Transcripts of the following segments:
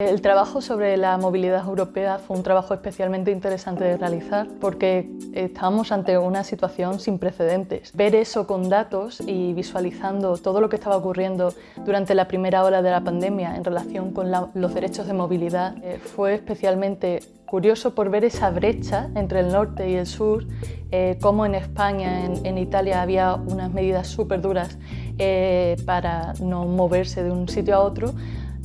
El trabajo sobre la movilidad europea fue un trabajo especialmente interesante de realizar porque estábamos ante una situación sin precedentes. Ver eso con datos y visualizando todo lo que estaba ocurriendo durante la primera ola de la pandemia en relación con los derechos de movilidad eh, fue especialmente curioso por ver esa brecha entre el norte y el sur, eh, cómo en España, en, Italia había unas medidas súper duras eh, para no moverse de un sitio a otro,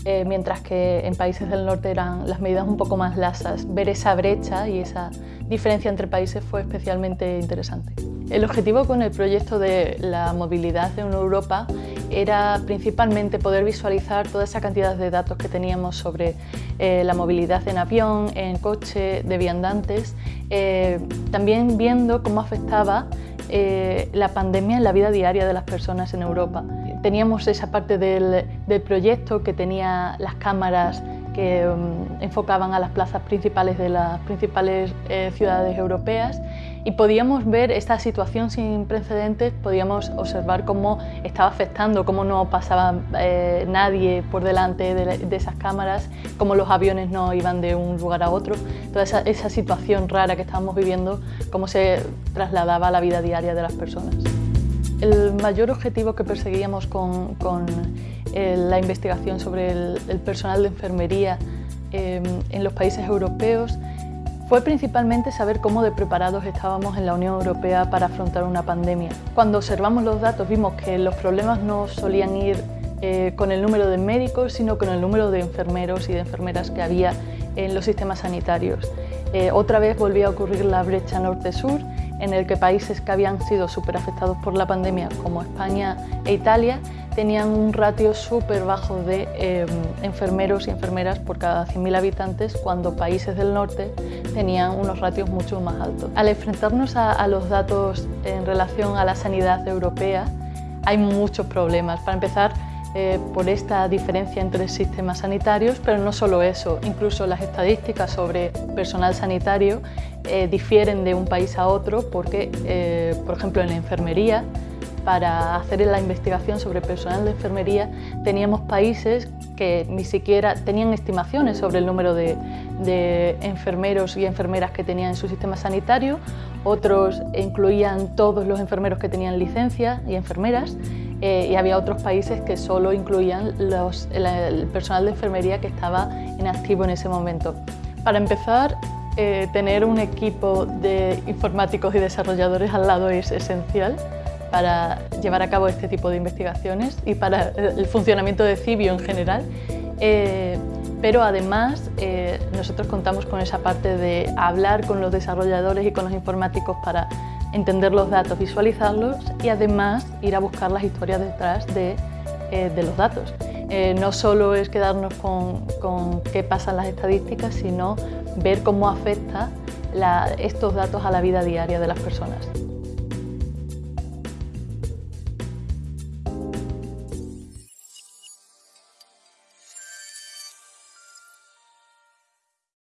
eh, mientras que en países del norte eran las medidas un poco más lasas. Ver esa brecha y esa diferencia entre países fue especialmente interesante. El objetivo con el proyecto de la movilidad en Europa era principalmente poder visualizar toda esa cantidad de datos que teníamos sobre eh, la movilidad en avión, en coche, de viandantes, eh, también viendo cómo afectaba la pandemia en la vida diaria de las personas en Europa. Teníamos esa parte del, proyecto que tenía las cámaras que mm, enfocaban a las plazas principales de las principales eh, ciudades europeas y podíamos ver esta situación sin precedentes, podíamos observar cómo estaba afectando, cómo no pasaba eh, nadie por delante de, esas cámaras, cómo los aviones no iban de un lugar a otro, toda esa, esa situación rara que estábamos viviendo, cómo se trasladaba a la vida diaria de las personas. El mayor objetivo que perseguíamos con, eh, la investigación sobre el, personal de enfermería em, en los países europeos fue principalmente saber cómo de preparados estábamos en la Unión Europea para afrontar una pandemia. Cuando observamos los datos vimos que los problemas no solían ir eh, con el número de médicos, sino con el número de enfermeros y de enfermeras que había en los sistemas sanitarios. Eh, otra vez volvía a ocurrir la brecha norte-sur en el que países que habían sido súper afectados por la pandemia, como España e Italia, tenían un ratio súper bajo de em, enfermeros y enfermeras por cada 100.000 habitantes, cuando países del norte tenían unos ratios mucho más altos. Al enfrentarnos a, los datos en relación a la sanidad europea, hay muchos problemas. Para empezar, eh, por esta diferencia entre sistemas sanitarios, pero no solo eso, incluso las estadísticas sobre personal sanitario eh, difieren de un país a otro porque, eh, por ejemplo, en la enfermería, para hacer la investigación sobre personal de enfermería, teníamos países que ni siquiera tenían estimaciones sobre el número de, de enfermeros y enfermeras que tenían en su sistema sanitario, otros incluían todos los enfermeros que tenían licencia y enfermeras, eh, y había otros países que solo incluían el, personal de enfermería que estaba en activo en ese momento. Para empezar, eh, tener un equipo de informáticos y desarrolladores al lado es esencial para llevar a cabo este tipo de investigaciones y para el funcionamiento de Cibio en general. Eh, pero además nosotros contamos con esa parte de hablar con los desarrolladores y con los informáticos para entender los datos, visualizarlos y además ir a buscar las historias detrás de, eh, los datos. Eh, no solo es quedarnos con, qué pasa en las estadísticas, sino ver cómo afecta estos datos a la vida diaria de las personas.